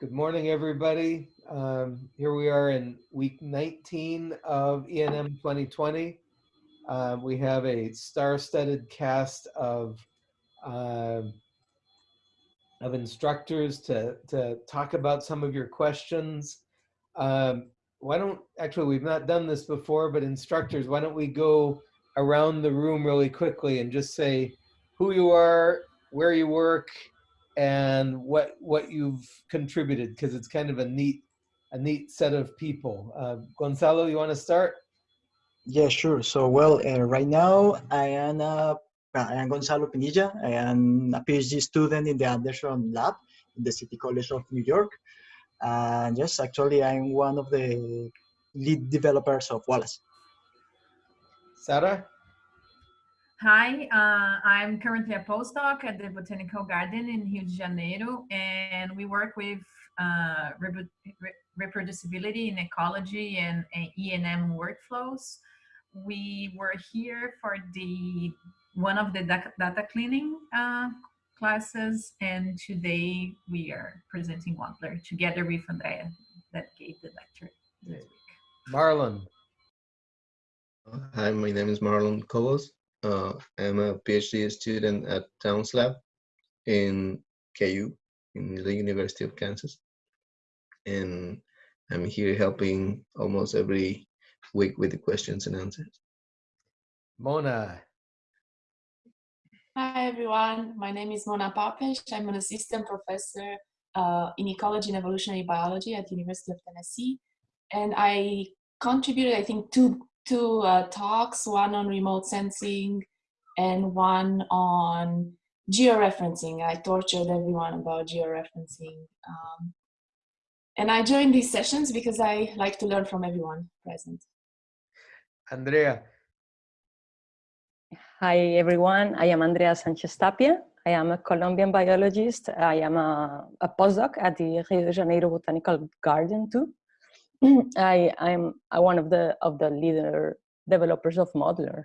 Good morning, everybody. Um, here we are in week 19 of ENM 2020. Uh, we have a star-studded cast of um of instructors to to talk about some of your questions. Um, why don't actually we've not done this before, but instructors, why don't we go around the room really quickly and just say who you are, where you work, and what what you've contributed because it's kind of a neat a neat set of people. Uh, Gonzalo, you want to start? Yeah, sure. So, well, uh, right now I am uh, I am Gonzalo Pinilla. I am a PhD student in the Anderson Lab in the City College of New York. And yes, actually, I'm one of the lead developers of Wallace. Sarah? Hi, uh, I'm currently a postdoc at the Botanical Garden in Rio de Janeiro, and we work with uh, reproducibility in ecology and, and ENM workflows. We were here for the one of the data cleaning uh, classes, and today we are presenting WAMPLR together with Andrea that gave the lecture this week. Marlon. Hi, my name is Marlon Cobos. Uh, I'm a PhD student at Town's Lab in KU, in the University of Kansas. And I'm here helping almost every week with the questions and answers. Mona. Hi, everyone. My name is Mona Papes. I'm an assistant professor uh, in ecology and evolutionary biology at the University of Tennessee. And I contributed, I think, two two uh, talks, one on remote sensing and one on georeferencing. I tortured everyone about georeferencing. Um, and I joined these sessions because I like to learn from everyone present. Andrea. Hi, everyone. I am Andrea Sanchez Tapia. I am a Colombian biologist. I am a, a postdoc at the Rio de Janeiro Botanical Garden too. I I'm one of the of the leader developers of Modeler,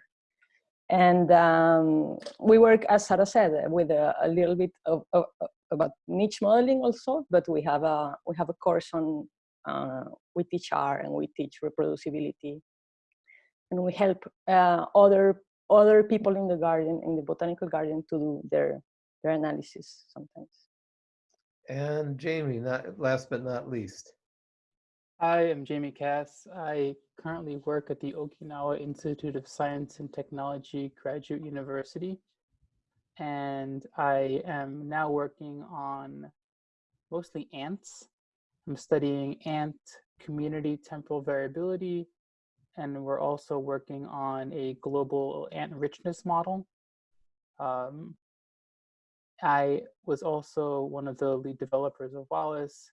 and um, we work, as Sarah said, with a, a little bit of, of, about niche modeling also. But we have a we have a course on uh, we teach R and we teach reproducibility, and we help uh, other other people in the garden in the botanical garden to do their their analysis sometimes. And Jamie, not last but not least. Hi, I'm Jamie Kass. I currently work at the Okinawa Institute of Science and Technology Graduate University. And I am now working on mostly ants. I'm studying ant community temporal variability. And we're also working on a global ant richness model. Um, I was also one of the lead developers of Wallace.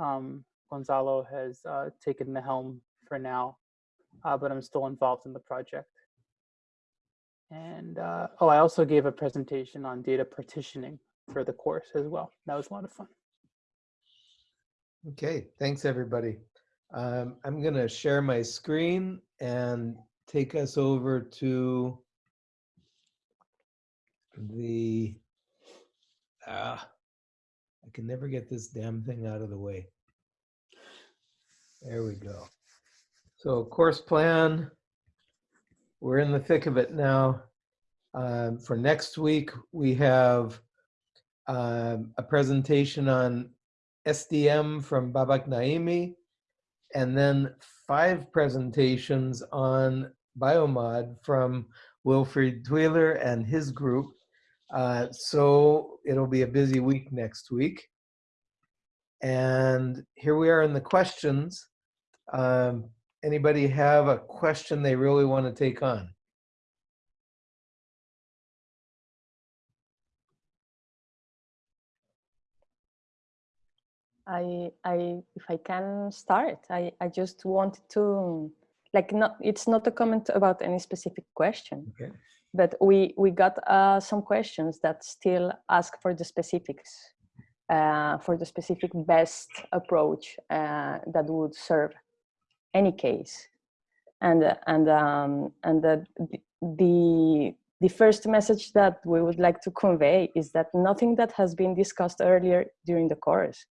Um, Gonzalo has uh, taken the helm for now, uh, but I'm still involved in the project. And uh, oh, I also gave a presentation on data partitioning for the course as well. That was a lot of fun. Okay, thanks everybody. Um, I'm gonna share my screen and take us over to the, ah, I can never get this damn thing out of the way. There we go. So course plan, we're in the thick of it now. Um, for next week, we have um, a presentation on SDM from Babak Naimi, and then five presentations on Biomod from Wilfried Thuiller and his group. Uh, so it'll be a busy week next week. And here we are in the questions. Um, anybody have a question they really want to take on? I, I, if I can start, I, I just wanted to, like, not, it's not a comment about any specific question, Okay. but we, we got uh, some questions that still ask for the specifics for the specific best approach uh, that would serve any case. And, and, um, and the, the, the first message that we would like to convey is that nothing that has been discussed earlier during the course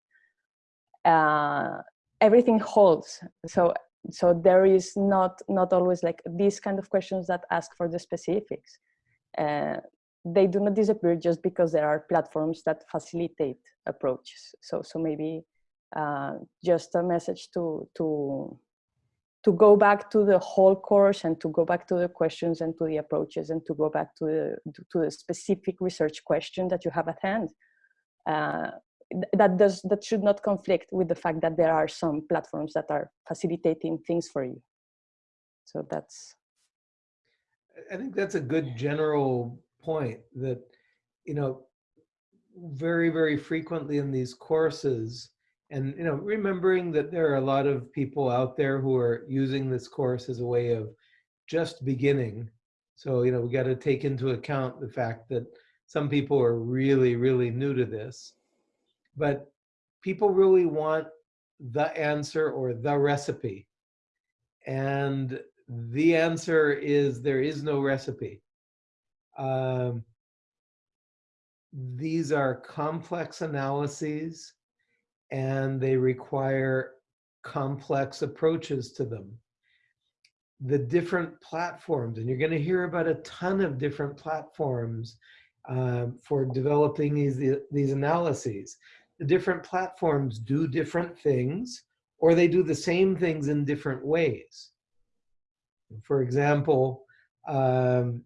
uh, everything holds. So so there is not not always like these kind of questions that ask for the specifics. Uh, they do not disappear just because there are platforms that facilitate approaches. So so maybe uh, just a message to to to go back to the whole course and to go back to the questions and to the approaches and to go back to the to the specific research question that you have at hand. Uh, that does that should not conflict with the fact that there are some platforms that are facilitating things for you. So that's. I think that's a good general point that, you know, very, very frequently in these courses, and, you know, remembering that there are a lot of people out there who are using this course as a way of just beginning. So, you know, we got to take into account the fact that some people are really, really new to this. But people really want the answer or the recipe. And the answer is there is no recipe. Um, these are complex analyses and they require complex approaches to them. The different platforms, and you're going to hear about a ton of different platforms um, for developing these, these analyses. The different platforms do different things or they do the same things in different ways. For example, um,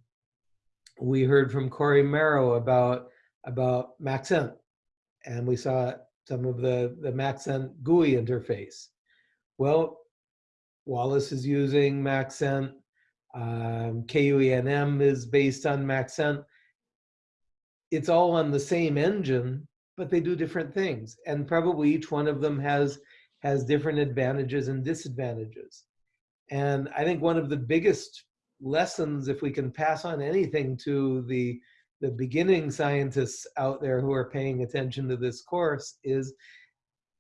we heard from Cory Merow about, about Maxent, and we saw some of the, the Maxent GUI interface. Well, Wallace is using Maxent, um, KUENM is based on Maxent. It's all on the same engine, but they do different things. And probably each one of them has, has different advantages and disadvantages. And I think one of the biggest lessons, if we can pass on anything to the, the beginning scientists out there who are paying attention to this course is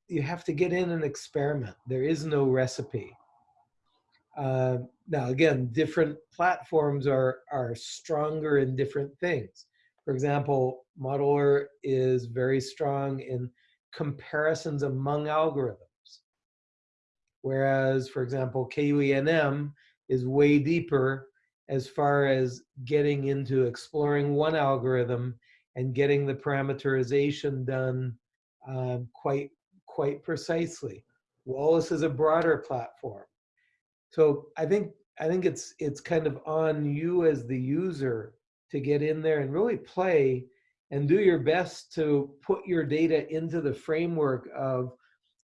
you have to get in and experiment. There is no recipe. Uh, now, again, different platforms are, are stronger in different things. For example, Modeler is very strong in comparisons among algorithms. Whereas, for example, KUENM is way deeper as far as getting into exploring one algorithm and getting the parameterization done um, quite, quite precisely. Wallace is a broader platform. So I think, I think it's, it's kind of on you as the user to get in there and really play and do your best to put your data into the framework of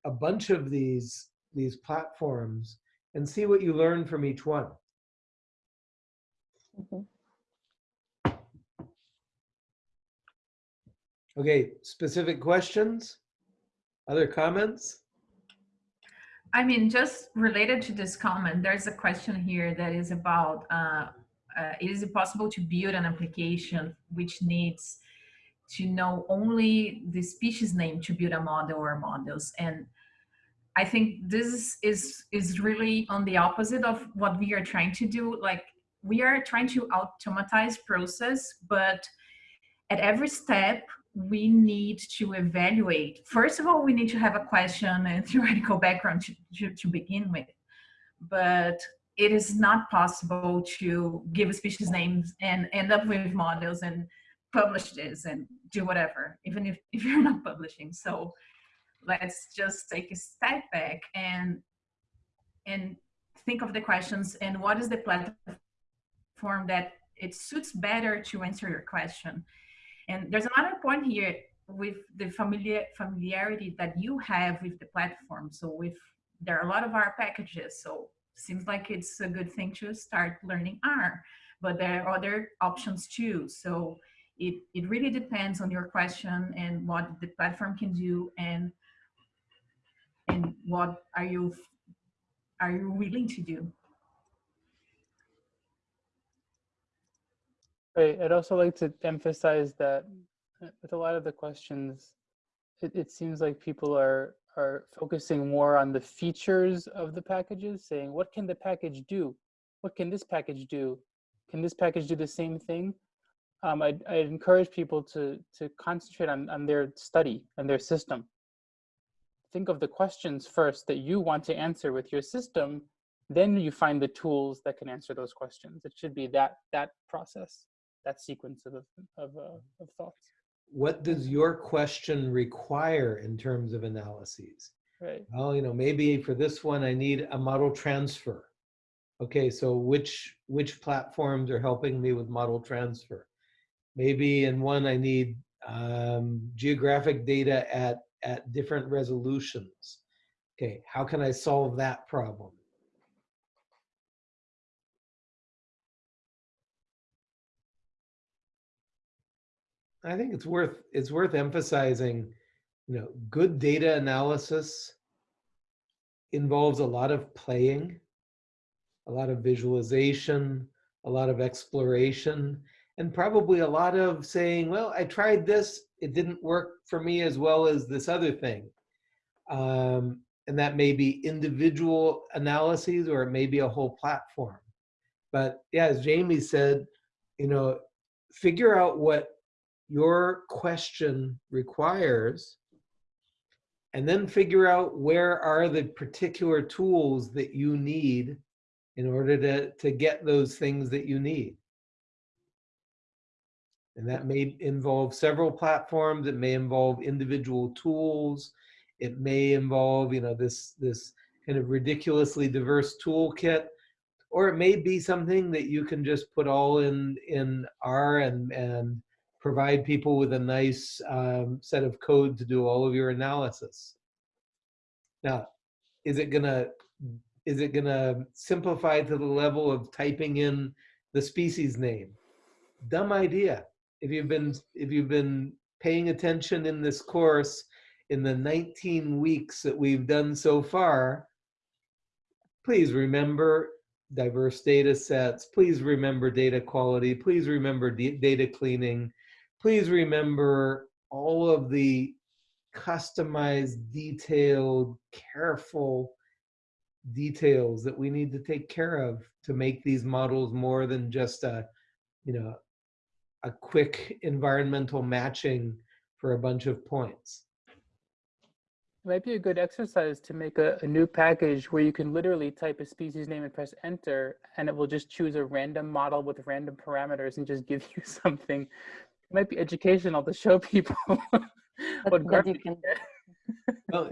a bunch of these, these platforms and see what you learn from each one. Mm -hmm. Okay, specific questions? Other comments? I mean, just related to this comment, there's a question here that is about, uh, uh, is it possible to build an application which needs to know only the species name to build a model or models? And I think this is, is really on the opposite of what we are trying to do. Like we are trying to automatize process, but at every step, we need to evaluate. First of all, we need to have a question and theoretical background to, to, to begin with. But it is not possible to give a species names and end up with models and publish this and do whatever, even if, if you're not publishing. So let's just take a step back and and think of the questions and what is the platform that it suits better to answer your question. And there's another point here with the familiar familiarity that you have with the platform. So with there are a lot of R packages. So seems like it's a good thing to start learning R, but there are other options too. So it, it really depends on your question and what the platform can do and and what are you are you willing to do I'd also like to emphasize that uh, with a lot of the questions, it, it seems like people are are focusing more on the features of the packages, saying, what can the package do? What can this package do? Can this package do the same thing? Um, I'd, I'd encourage people to, to concentrate on, on their study and their system. think of the questions first that you want to answer with your system, then you find the tools that can answer those questions. It should be that that process, that sequence of of, uh, of thoughts. What does your question require in terms of analyses? Right. Well, you know, maybe for this one, I need a model transfer. Okay, so which which platforms are helping me with model transfer? Maybe in one I need um, geographic data at at different resolutions. Okay, how can I solve that problem? I think it's worth it's worth emphasizing, you know, good data analysis involves a lot of playing, a lot of visualization, a lot of exploration, and probably a lot of saying, well, I tried this, it didn't work for me as well as this other thing. Um, and that may be individual analyses or it may be a whole platform. But yeah, as Jamie said, you know, figure out what your question requires and then figure out where are the particular tools that you need in order to, to get those things that you need. And that may involve several platforms. It may involve individual tools. It may involve, you know, this, this kind of ridiculously diverse toolkit, or it may be something that you can just put all in, in R and, and provide people with a nice um, set of code to do all of your analysis. Now, is it gonna is it gonna simplify to the level of typing in the species name? Dumb idea. If you've been if you've been paying attention in this course in the 19 weeks that we've done so far, please remember diverse data sets. Please remember data quality. Please remember data cleaning please remember all of the customized, detailed, careful details that we need to take care of to make these models more than just a, you know, a quick environmental matching for a bunch of points. It might be a good exercise to make a, a, new package where you can literally type a species name and press enter and it will just choose a random model with random parameters and just give you something it might be educational to show people what garbage. Can... well,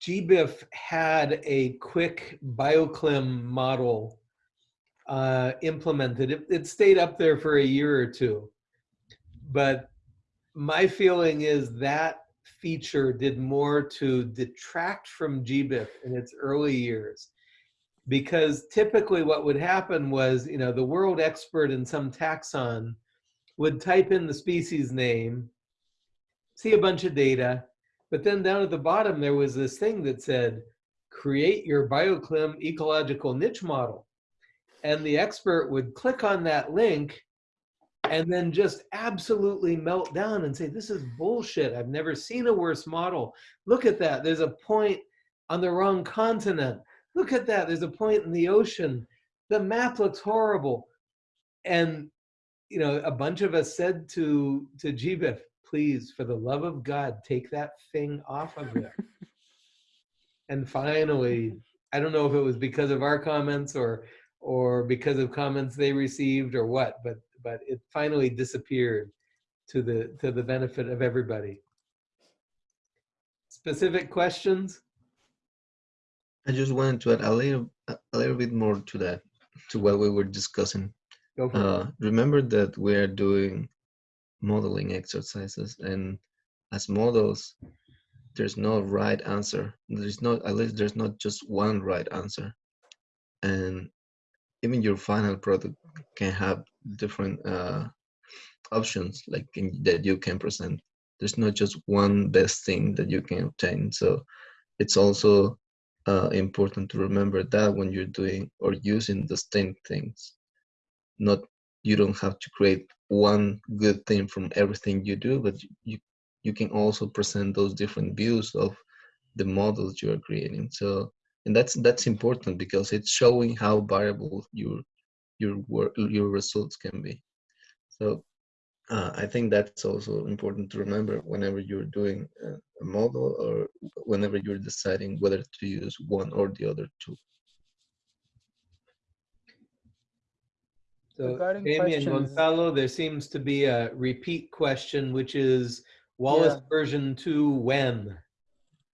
GBIF had a quick bioclim model uh, implemented. It, it stayed up there for a year or two, but my feeling is that feature did more to detract from GBIF in its early years because typically what would happen was, you know, the world expert in some taxon would type in the species name, see a bunch of data, but then down at the bottom there was this thing that said, create your bioclim ecological niche model. And the expert would click on that link and then just absolutely melt down and say, this is bullshit. I've never seen a worse model. Look at that. There's a point on the wrong continent. Look at that. There's a point in the ocean. The map looks horrible. And you know, a bunch of us said to to GBIF, please, for the love of God, take that thing off of there. and finally, I don't know if it was because of our comments or or because of comments they received or what, but but it finally disappeared to the to the benefit of everybody. Specific questions? I just wanted to add a little a little bit more to that, to what we were discussing. Uh, remember that we are doing modeling exercises and as models, there's no right answer. There's not, at least there's not just one right answer. And even your final product can have different uh, options like in, that you can present. There's not just one best thing that you can obtain. So it's also uh, important to remember that when you're doing or using the same things not you don't have to create one good thing from everything you do but you you can also present those different views of the models you are creating so and that's that's important because it's showing how variable your your work your results can be so uh, I think that's also important to remember whenever you're doing a, model or whenever you're deciding whether to use one or the other tool. So Regarding Amy and Gonzalo, there seems to be a repeat question, which is Wallace Yeah. version two when?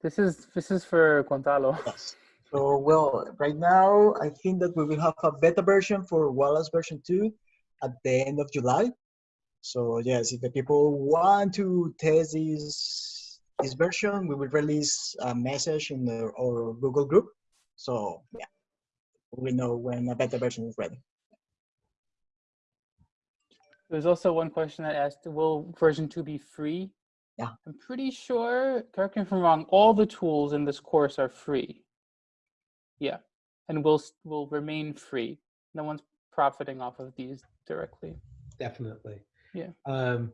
This is this is for Gonzalo. Yes. So, well, right now, I think that we will have a beta version for Wallace version 2 at the end of July. So, yes, if the people want to test this, this version, we will release a message in the, our Google group. So, yeah, we know when a beta version is ready. There's also one question that asked, will version two be free? Yeah. I'm pretty sure, correct me if I'm wrong, all the tools in this course are free. Yeah, and will will remain free. No one's profiting off of these directly. Definitely. Yeah. Um,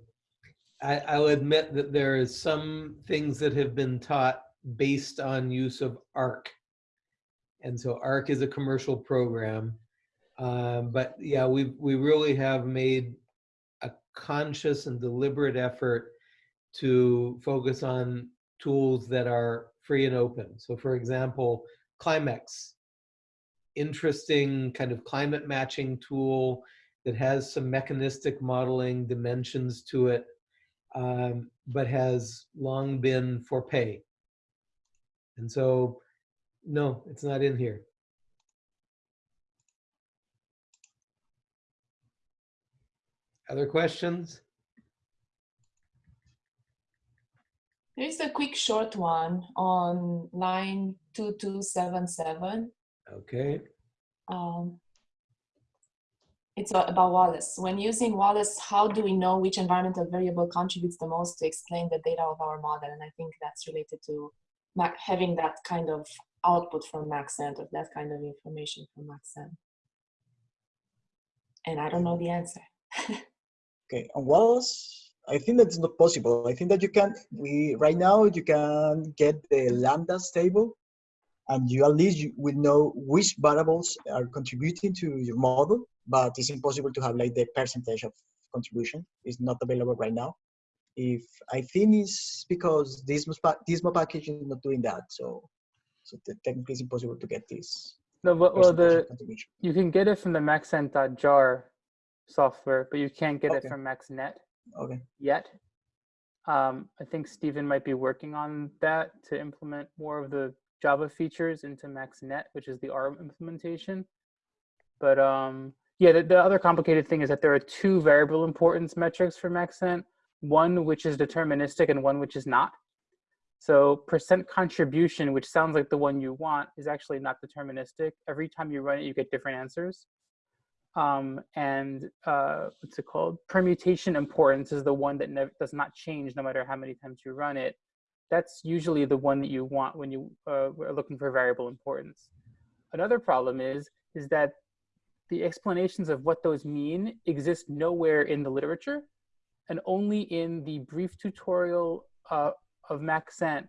I, I'll admit that there is some things that have been taught based on use of ARC. And so ARC is a commercial program. Um, but yeah, we, we really have made conscious and deliberate effort to focus on tools that are free and open. So for example, CLIMEX, interesting kind of climate matching tool that has some mechanistic modeling dimensions to it, um, but has long been for pay. And so, no, it's not in here. Other questions? There's a quick short one on line 2277. Okay. Um, it's about Wallace. When using Wallace, how do we know which environmental variable contributes the most to explain the data of our model? And I think that's related to having that kind of output from Maxent or that kind of information from Maxent. And I don't know the answer. Okay, on Wallace, I think that's not possible. I think that you can, we, right now, you can get the lambdas table and you at least you will know which variables are contributing to your model, but it's impossible to have like the percentage of contribution. It's not available right now. If I think it's because this Dismo package is not doing that, so so technically it's impossible to get this. No, but well, the you can get it from the maxent.jar software, but you can't get Okay. it from MaxNet Okay, yet. Um, I think Steven might be working on that to implement more of the Java features into MaxNet, which is the ARM implementation. But um, yeah, the, the other complicated thing is that there are two variable importance metrics for MaxNet, one which is deterministic and one which is not. So percent contribution, which sounds like the one you want, is actually not deterministic. Every time you run it, you get different answers. Um, and uh, what's it called? Permutation importance is the one that does not change no matter how many times you run it. That's usually the one that you want when you uh, are looking for variable importance. Another problem is is that the explanations of what those mean exist nowhere in the literature, and only in the brief tutorial uh, of Maxent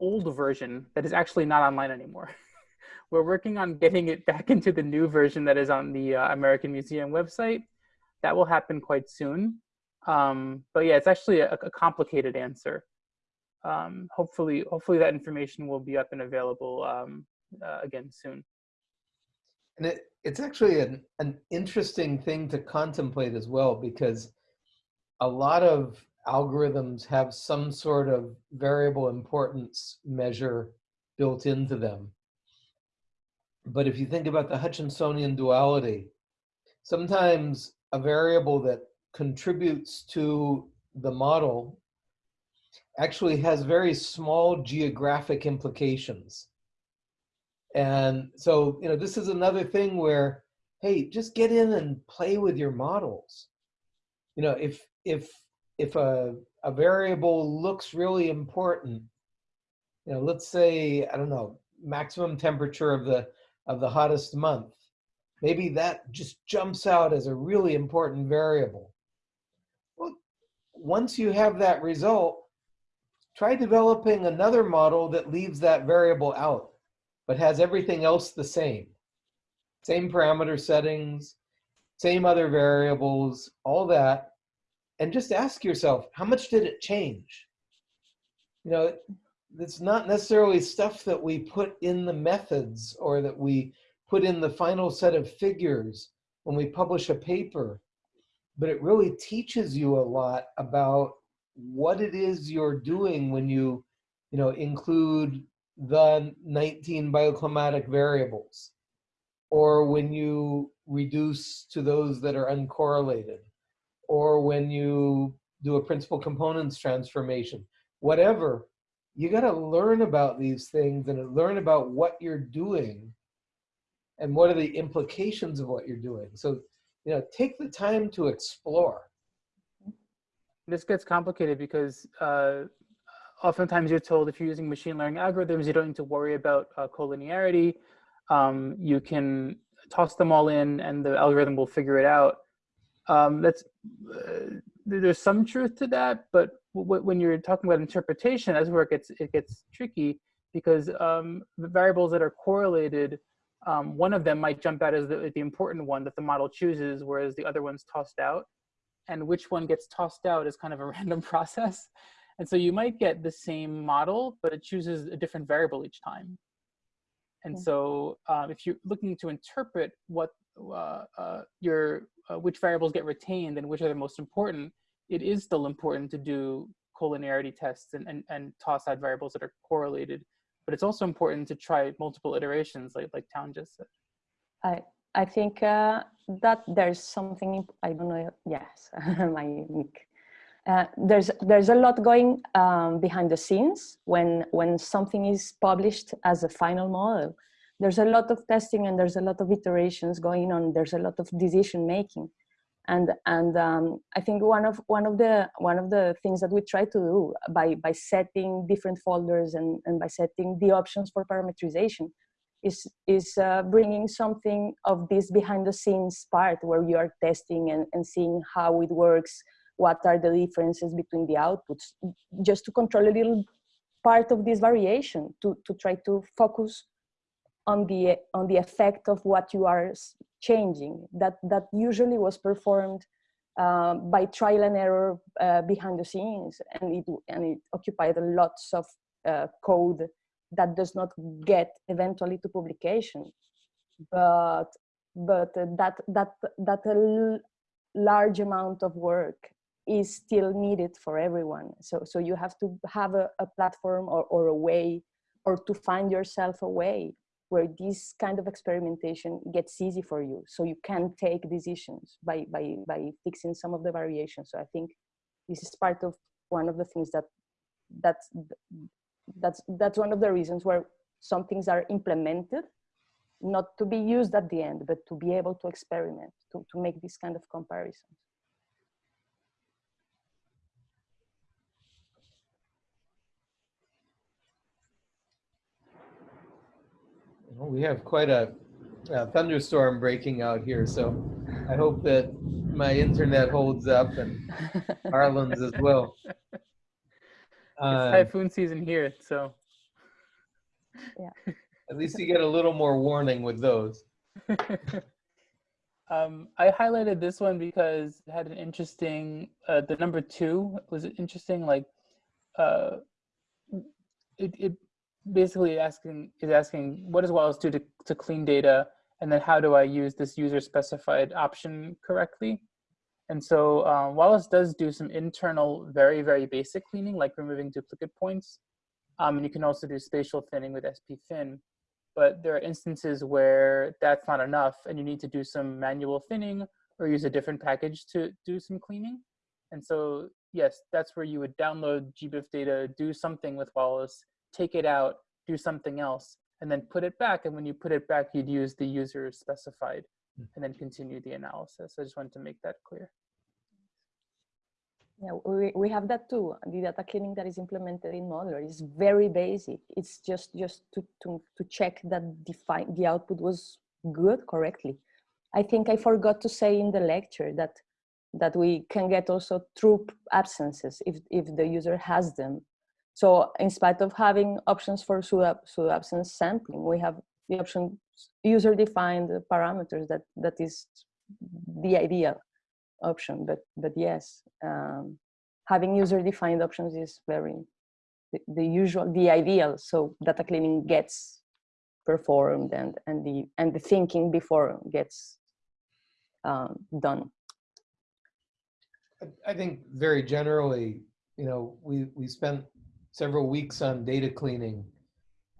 old version that is actually not online anymore. We're working on getting it back into the new version that is on the uh, American Museum website. That will happen quite soon. Um, but yeah, it's actually a, a complicated answer. Um, hopefully, hopefully that information will be up and available um, uh, again soon. And it, it's actually an, an interesting thing to contemplate as well because a lot of algorithms have some sort of variable importance measure built into them. But if you think about the Hutchinsonian duality, sometimes a variable that contributes to the model actually has very small geographic implications. And so, you know, this is another thing where, hey, just get in and play with your models. You know, if if if a a variable looks really important, you know, let's say, I don't know, maximum temperature of the of the hottest month, maybe that just jumps out as a really important variable. Well, once you have that result, try developing another model that leaves that variable out but has everything else the same. Same parameter settings, same other variables, all that. and just ask yourself, how much did it change? You know, it's not necessarily stuff that we put in the methods or that we put in the final set of figures when we publish a paper, but it really teaches you a lot about what it is you're doing when you, you know, include the 19 bioclimatic variables or when you reduce to those that are uncorrelated or when you do a principal components transformation, whatever, you got to learn about these things and learn about what you're doing and what are the implications of what you're doing. So, you know, take the time to explore. This gets complicated because uh, oftentimes you're told if you're using machine learning algorithms, you don't need to worry about uh, collinearity. Um, you can toss them all in and the algorithm will figure it out. Um, that's uh, there's some truth to that, but when you're talking about interpretation, that's where it gets it gets tricky because um, the variables that are correlated, um, one of them might jump out as the, the important one that the model chooses, whereas the other one's tossed out. And which one gets tossed out is kind of a random process. And so you might get the same model, but it chooses a different variable each time. And Okay. so um, if you're looking to interpret what uh, uh, your uh, which variables get retained and which are the most important, it is still important to do collinearity tests and, and, and toss out variables that are correlated. But it's also important to try multiple iterations, like like Town just said. I I think uh, that there's something I don't know. Yes, my mic. Uh, there's there's a lot going um, behind the scenes when when something is published as a final model. There's a lot of testing and there's a lot of iterations going on. There's a lot of decision making, and and um, I think one of one of the one of the things that we try to do by by setting different folders and and by setting the options for parameterization is is uh, bringing something of this behind the scenes part where you are testing and, and seeing how it works what are the differences between the outputs just to control a little part of this variation to, to try to focus on the on the effect of what you are changing that that usually was performed uh, by trial and error uh, behind the scenes and it and it occupied lots of uh, code that does not get eventually to publication. But but that that that a large amount of work is still needed for everyone. So so you have to have a, a platform or, or a way or to find yourself a way where this kind of experimentation gets easy for you. So you can take decisions by by by fixing some of the variations. So i think this is part of one of the things that that's that's that's one of the reasons where some things are implemented not to be used at the end but to be able to experiment to, to make this kind of comparisons Well, We have quite a, a thunderstorm breaking out here, so I hope that my internet holds up and Harlan's as well. It's Uh, typhoon season here, so Yeah. At least you get a little more warning with those. um, I highlighted this one because it had an interesting. Uh, the number two was interesting. Like, uh, it, it basically asking is asking what does Wallace do to to clean data, and then how do I use this user specified option correctly? And so um, Wallace does do some internal, very very basic cleaning, like removing duplicate points, um, and you can also do spatial thinning with SPThin but there are instances where that's not enough and you need to do some manual thinning or use a different package to do some cleaning. And so, yes, that's where you would download GBIF data, do something with Wallace, take it out, do something else, and then put it back. And when you put it back, you'd use the user specified hmm. and then continue the analysis. I just wanted to make that clear. Yeah, we, we have that too. The data cleaning that is implemented in Modeler is very basic. It's just just to, to, to check that the, fi- the output was good correctly. I think I forgot to say in the lecture that that we can get also true absences if, if the user has them. So in spite of having options for pseudo, pseudo absence sampling, we have the option user defined parameters that, that is the ideal option, but but yes, um, having user-defined options is very the, the usual, the ideal. So data cleaning gets performed and and the and the thinking before gets um, done. I- I think very generally, you know, we, we spent several weeks on data cleaning.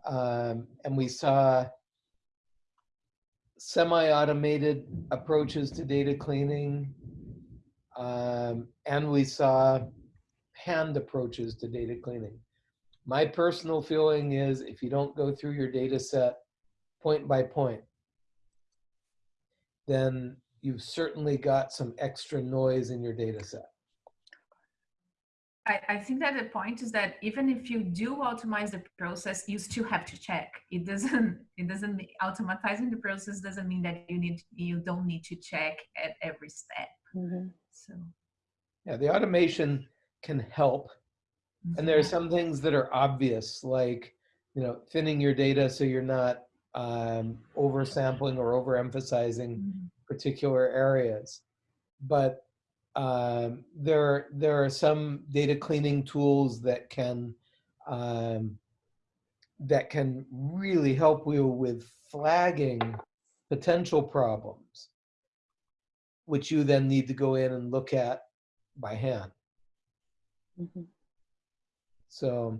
um, And we saw semi-automated approaches to data cleaning. um, And we saw hand approaches to data cleaning. My personal feeling is if you don't go through your data set point by point, then you've certainly got some extra noise in your data set. I, I think that the point is that even if you do automate the process, you still have to check. It doesn't. It doesn't. mean- Automatizing the process doesn't mean that you need. You don't need to check at every step. Mhm. So. Yeah, the automation can help. And there are some things that are obvious, like, you know, thinning your data so you're not um, oversampling or overemphasizing Mhm. particular areas. But um, there, there are some data cleaning tools that can um, that can really help you with flagging potential problems, which you then need to go in and look at by hand. Mhm. So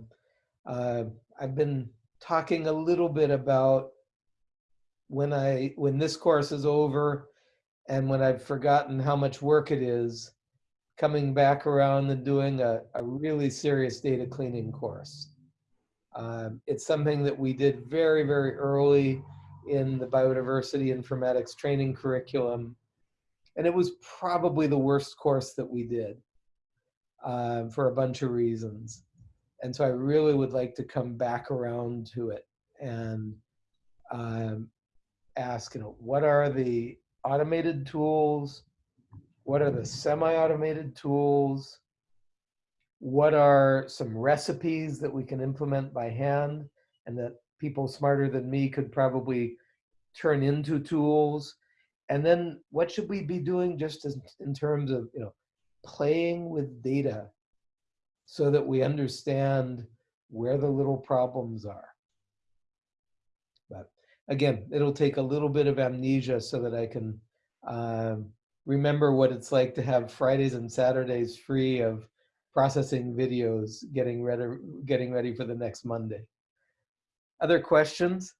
uh, I've been talking a little bit about when I when this course is over and when I've forgotten how much work it is, coming back around and doing a, a really serious data cleaning course. Um, it's something that we did very, very early in the biodiversity informatics training curriculum. And it was probably the worst course that we did um, for a bunch of reasons. And so I really would like to come back around to it and um, ask, you know, what are the automated tools? What are the semi-automated tools? What are some recipes that we can implement by hand and that people smarter than me could probably turn into tools? And then what should we be doing just as, in terms of, you know, playing with data so that we understand where the little problems are. Again, it'll take a little bit of amnesia so that I can um, remember what it's like to have Fridays and Saturdays free of processing videos, getting ready, getting ready for the next Monday. Other questions?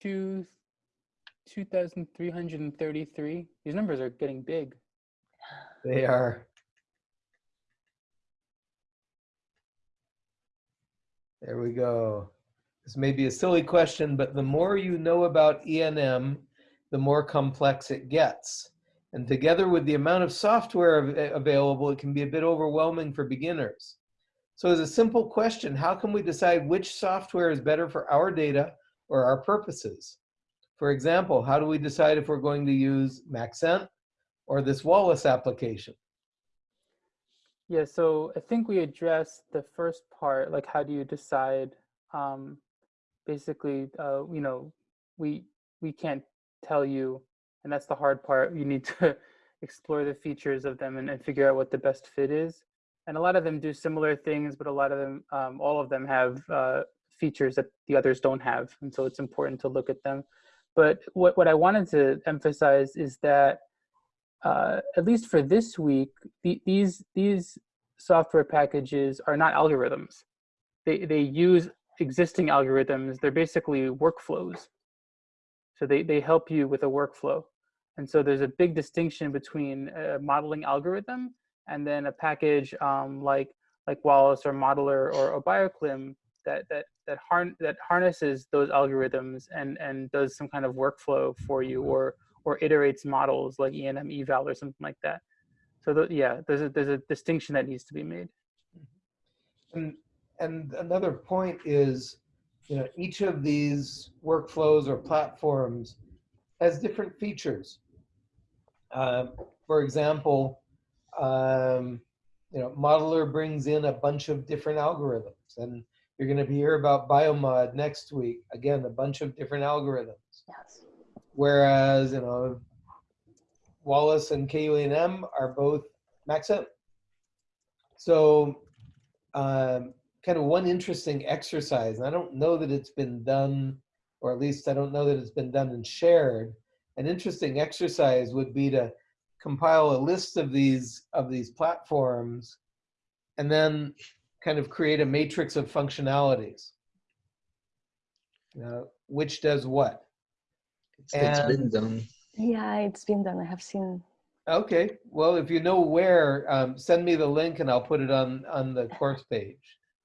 Two, 2,333. These numbers are getting big. They are. There we go. This may be a silly question, but the more you know about ENM, the more complex it gets. And together with the amount of software available, it can be a bit overwhelming for beginners. So as a simple question, how can we decide which software is better for our data or our purposes? For example, how do we decide if we're going to use Maxent or this Wallace application? Yeah, so I think we addressed the first part, like how do you decide? Um, basically, uh, you know, we we can't tell you, and that's the hard part. You need to explore the features of them and, and figure out what the best fit is. And a lot of them do similar things, but a lot of them, um, all of them have uh, features that the others don't have, and so it's important to look at them. But what what I wanted to emphasize is that uh, at least for this week, the, these these software packages are not algorithms. They they use existing algorithms. They're basically workflows. So they they help you with a workflow. And so there's a big distinction between a modeling algorithm and then a package um, like like Wallace or Modeler or, or BioClim that that that, harn- that harnesses those algorithms and and does some kind of workflow for you or or iterates models like ENMeval or something like that. So the, yeah, there's a there's a distinction that needs to be made. And, and another point is, you know, each of these workflows or platforms has different features. Um, for example, um, you know, Modeler brings in a bunch of different algorithms, and you're going to hear about Biomod next week. Again, a bunch of different algorithms. Yes. Whereas, you know, Wallace and KUENM are both Maxent. So um, kind of one interesting exercise, and I don't know that it's been done, or at least I don't know that it's been done and shared. An interesting exercise would be to compile a list of these of these platforms and then kind of create a matrix of functionalities. Uh, which does what? It's, it's been done. Yeah, it's been done. I have seen. Okay, well, if you know where, um, send me the link and I'll put it on, on the course page.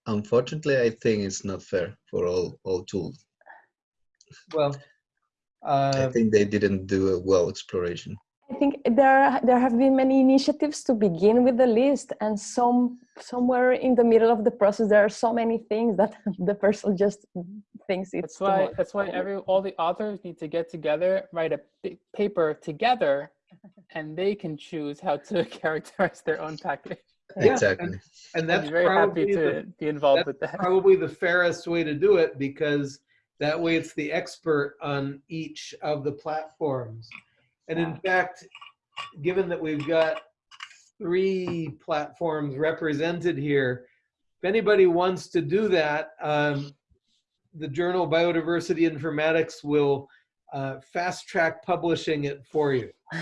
Unfortunately, I think it's not fair for all all tools. Well, I uh, think they didn't do a well exploration. I think there there have been many initiatives to begin with the list, and some somewhere in the middle of the process there are so many things that the person just thinks it's That's too why much. that's why every all the authors need to get together, write a big paper together, and they can choose how to characterize their own package. Yeah, exactly. and I'd that's be very happy probably to the, be involved that's with that. probably the fairest way to do it because that way it's the expert on each of the platforms. And in fact, given that we've got three platforms represented here, if anybody wants to do that, um, the journal Biodiversity Informatics will uh, fast track publishing it for you.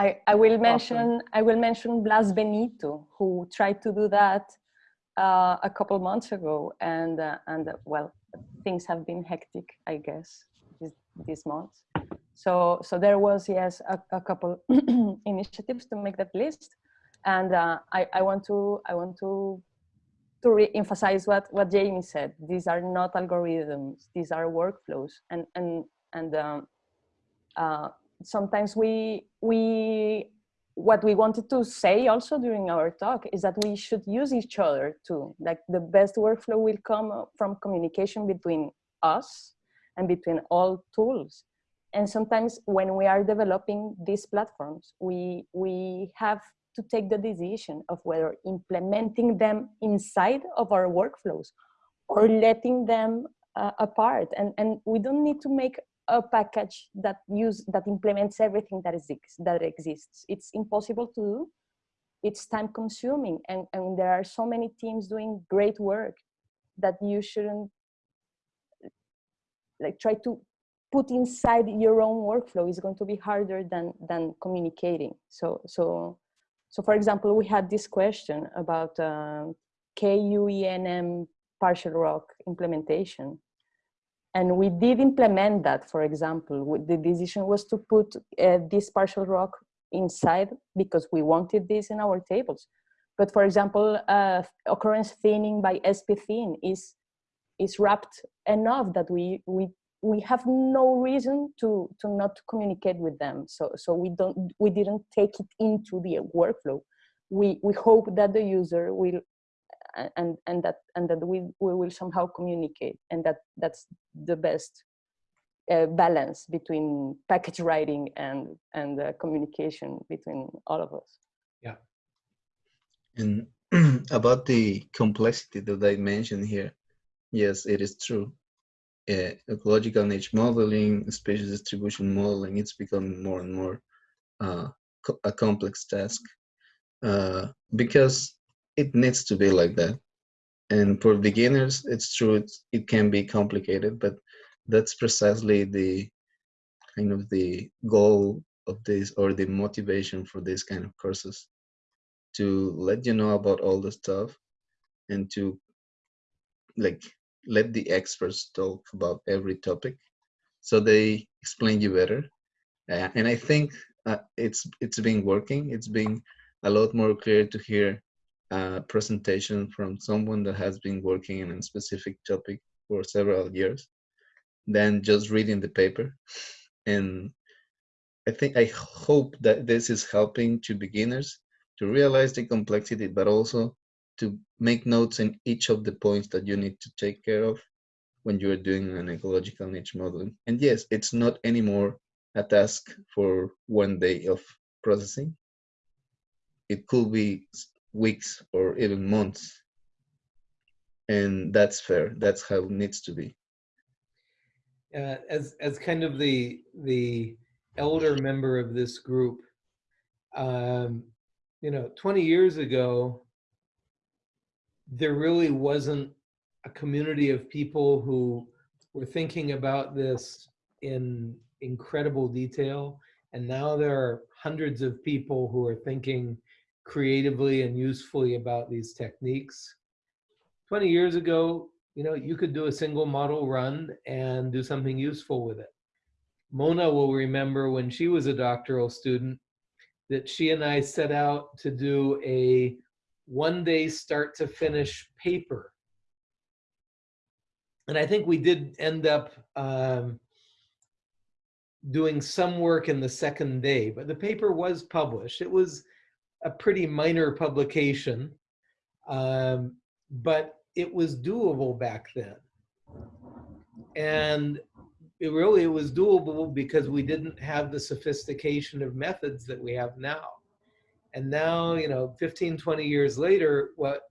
I, I will mention I will mention Blas Benito, who tried to do that uh, a couple months ago, and uh, and uh, well, things have been hectic, I guess, this, this month. So so there was yes a, a couple initiatives to make that list, and uh, I I want to I want to to re-emphasize what what Jamie said. These are not algorithms; these are workflows, and and and. Um, uh, sometimes we we what we wanted to say also during our talk is that we should use each other too. Like the best workflow will come from communication between us and between all tools. And sometimes when we are developing these platforms we we have to take the decision of whether implementing them inside of our workflows or letting them uh, apart. And and we don't need to make a package that use that implements everything that is that exists. It's impossible to do. It's time consuming and and there are so many teams doing great work that you shouldn't like try to put inside your own workflow. Is going to be harder than than communicating. So so so for example we had this question about uh, kuenm partial ROC implementation and we did implement that for example the decision was to put uh, this partial ROC inside because we wanted this in our tables. But for example uh, occurrence thinning by sp thin is is wrapped enough that we we we have no reason to to not communicate with them. So so we don't we didn't take it into the workflow. We we hope that the user will and and that and that we we will somehow communicate and that that's the best uh, balance between package writing and and uh, communication between all of us. Yeah. And about the complexity that I mentioned here, yes, it is true. Uh, ecological niche modeling, species distribution modeling, it's becoming more and more uh, co- a complex task. Uh, because it needs to be like that. And for beginners, it's true, it's, it can be complicated, but that's precisely the kind of the goal of this or the motivation for this kind of courses to let you know about all the stuff and to like let the experts talk about every topic so they explain you better uh, and i think uh, it's it's been working it's been a lot more clear to hear a presentation from someone that has been working in a specific topic for several years than just reading the paper and i think i hope that this is helping to beginners to realize the complexity, but also to make notes in each of the points that you need to take care of when you're doing an ecological niche modeling. And yes, it's not anymore a task for one day of processing. It could be weeks or even months. And that's fair. That's how it needs to be. uh, as as kind of the the elder member of this group, um, you know, 20 years ago, there really wasn't a community of people who were thinking about this in incredible detail. And now there are hundreds of people who are thinking creatively and usefully about these techniques. 20 years ago, you know, you could do a single model run and do something useful with it. Mona will remember when she was a doctoral student that she and I set out to do a one day start to finish paper. And I think we did end up um, doing some work in the second day, but the paper was published. It was a pretty minor publication, um, but it was doable back then. And it really was doable because we didn't have the sophistication of methods that we have now. And now, you know, 15, 20 years later, what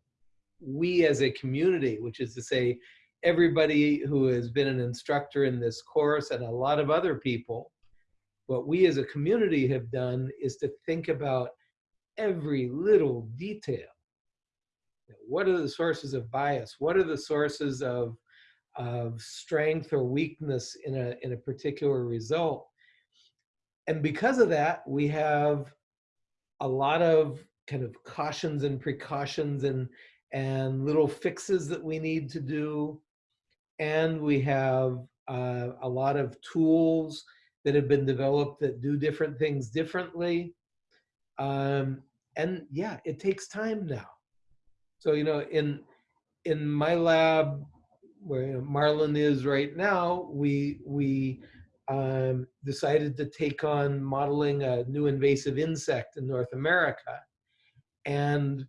we as a community, which is to say, everybody who has been an instructor in this course and a lot of other people, what we as a community have done is to think about every little detail. What are the sources of bias? What are the sources of, of strength or weakness in a, in a particular result? And because of that, we have a lot of kind of cautions and precautions and, and little fixes that we need to do. And we have uh, a lot of tools that have been developed that do different things differently. Um, and yeah, it takes time now. So, you know, in, in my lab, where Marlon is right now, we, we um, decided to take on modeling a new invasive insect in North America. And,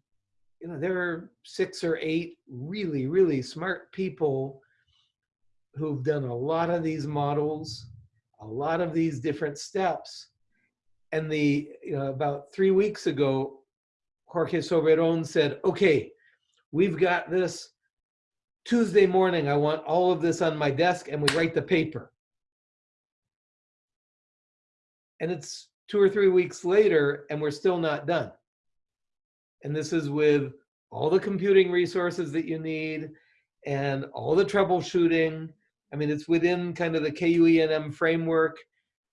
you know, there are six or eight really, really smart people who've done a lot of these models, a lot of these different steps. And the, you know, about three weeks ago, Jorge Soberon said, okay, we've got this Tuesday morning. I want all of this on my desk and we write the paper. And it's two or three weeks later and we're still not done. And this is with all the computing resources that you need and all the troubleshooting. I mean, it's within kind of the KUENM framework,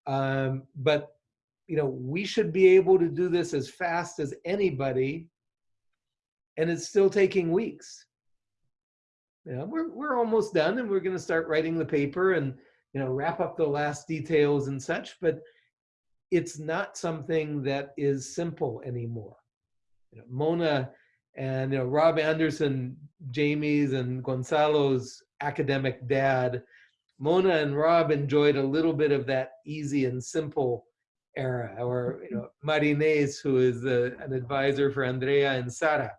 um, but you know, we should be able to do this as fast as anybody, and it's still taking weeks. Yeah, we're, we're almost done and we're gonna start writing the paper and, you know, wrap up the last details and such, but it's not something that is simple anymore. You know, Mona and, you know, Rob Anderson, Jamie's and Gonzalo's academic dad, Mona and Rob enjoyed a little bit of that easy and simple era, or you know, Marinés, who is a, an advisor for Andrea and Sara.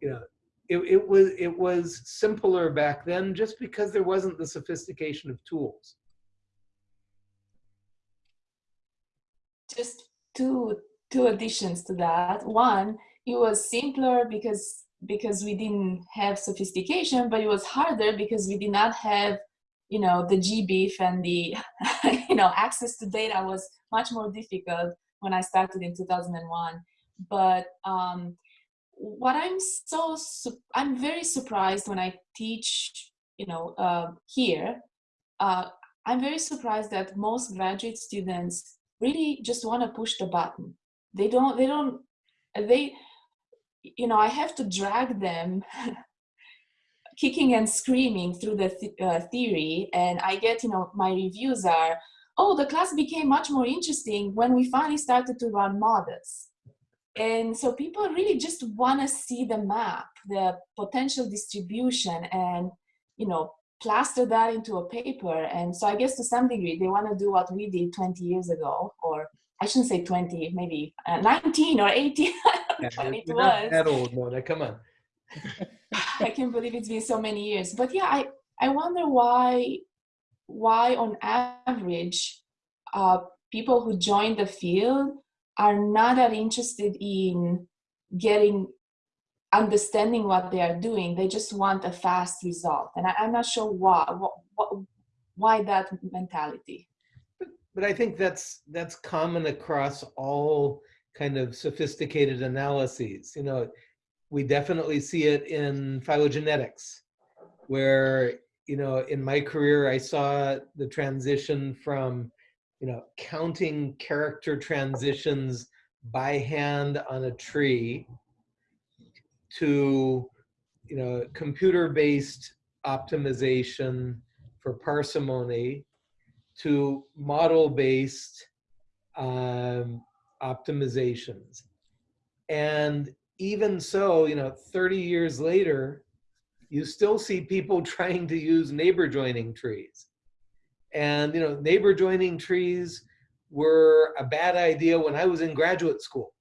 You know, it, it was it was simpler back then, just because there wasn't the sophistication of tools. Just two two additions to that. One, it was simpler because because we didn't have sophistication, but it was harder because we did not have you know, the GBIF and the, you know, access to data was much more difficult when I started in 2001. But um, what I'm so, I'm very surprised when I teach, you know, uh, here, uh, I'm very surprised that most graduate students really just want to push the button. They don't, they don't, they, you know, I have to drag them kicking and screaming through the th uh, theory and I get, you know, my reviews are, oh, the class became much more interesting when we finally started to run models. And so people really just want to see the map, the potential distribution and, you know, plaster that into a paper. And so I guess to some degree, they want to do what we did 20 years ago, or I shouldn't say 20, maybe uh, 19 or 18. Yeah, it was. That old, Mona, come on. I can't believe it's been so many years. But yeah, I, I wonder why, why on average, uh, people who join the field are not that interested in getting understanding what they are doing. They just want a fast result. And I, am not sure why, why that mentality. but I think that's that's common across all kind of sophisticated analyses. You know, we definitely see it in phylogenetics, where you know in my career I saw the transition from you know counting character transitions by hand on a tree to you know computer-based optimization for parsimony to model-based um, optimizations. And even so, you know, 30 years later, you still see people trying to use neighbor joining trees. And, you know, neighbor joining trees were a bad idea when I was in graduate school.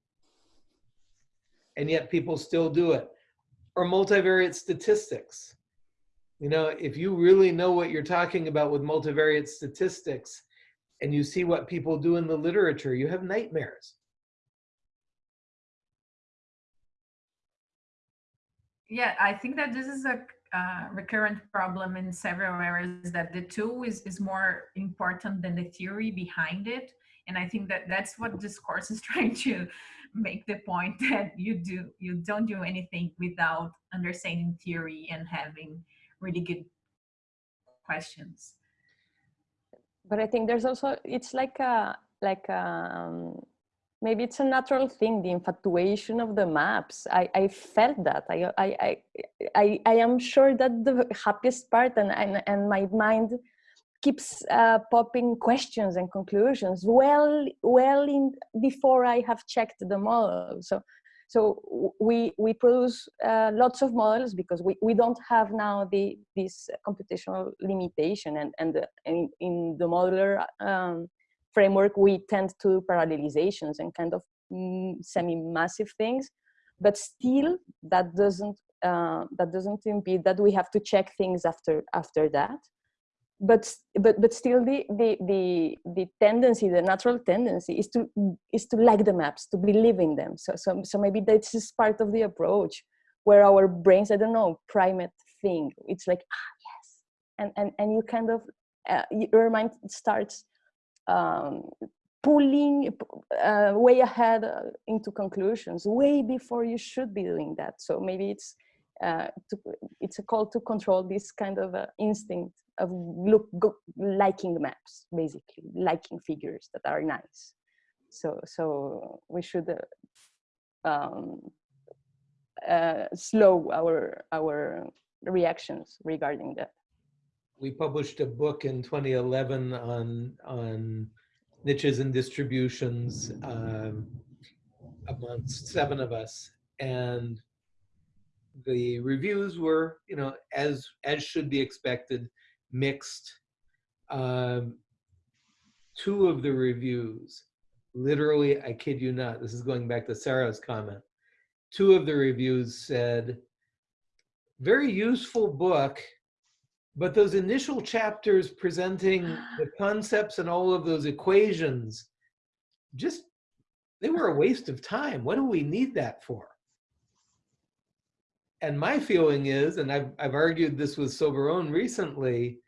And yet people still do it. Or multivariate statistics. You know, if you really know what you're talking about with multivariate statistics and you see what people do in the literature, you have nightmares. Yeah, I think that this is a uh, recurrent problem in several areas that the tool is, is more important than the theory behind it. And I think that that's what this course is trying to make the point that you do, you don't do anything without understanding theory and having really good questions. But I think there's also, it's like a, like a, um, maybe it's a natural thing, the infatuation of the maps. I, I felt that. I, I, I, I am sure that the happiest part and, and, and my mind keeps uh, popping questions and conclusions well well in before I have checked the model. So so we, we produce uh, lots of models because we, we don't have now the, this computational limitation and, and the, in, in the modular um, framework, we tend to parallelizations and kind of mm, semi-massive things, but still that doesn't, uh, that doesn't impede that we have to check things after, after that. But but but still the the the the tendency the natural tendency is to is to like the maps to believe in them. So so so maybe this is part of the approach where our brains i don't know primate thing. It's like ah yes. And and and you kind of uh, your mind starts um, pulling uh, way ahead uh, into conclusions way before you should be doing that. So maybe it's uh, to, it's a call to control this kind of uh, instinct of look go, liking maps basically liking figures that are nice. So so we should uh, um, uh, slow our our reactions regarding that we published a book in 2011 on on niches and distributions um, amongst seven of us and the reviews were you know as as should be expected mixed. Um, two of the reviews, literally, I kid you not, this is going back to Sarah's comment. Two of the reviews said, very useful book, but those initial chapters presenting the concepts and all of those equations, just, they were a waste of time. What do we need that for? and my feeling is, and I've, I've argued this with Soberon recently,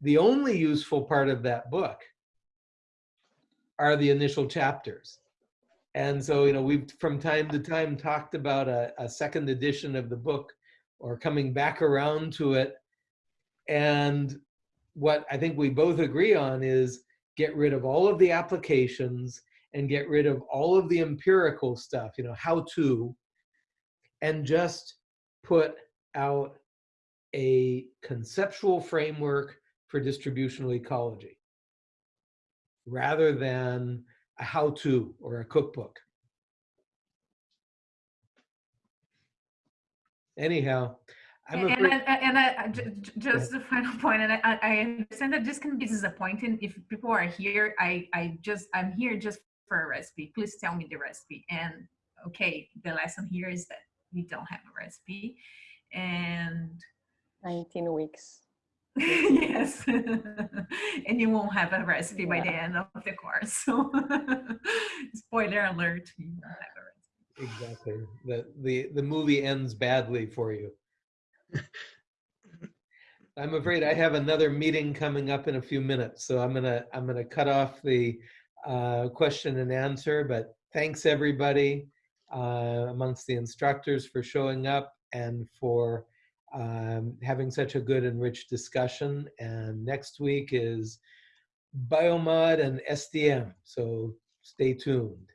the only useful part of that book are the initial chapters. And so, you know, we've from time to time talked about a, a second edition of the book or coming back around to it. And what I think we both agree on is get rid of all of the applications and get rid of all of the empirical stuff, you know, how to, and just put out a conceptual framework for distributional ecology rather than a how-to or a cookbook. Anyhow, I'm and, afraid, and, I, and I, just the final point, and I, I understand that this can be disappointing if people are here. I, I just, I'm here just for a recipe. Please tell me the recipe. And okay, the lesson here is that we don't have a recipe and 19 weeks yes and you won't have a recipe by the end of the course so spoiler alert you don't have a recipe exactly. The, the, the movie ends badly for you. I'm afraid I have another meeting coming up in a few minutes, so I'm gonna, I'm gonna cut off the uh, question and answer, but thanks everybody uh, amongst the instructors for showing up and for um, having such a good and rich discussion. And next week is Biomod and SDM, so stay tuned.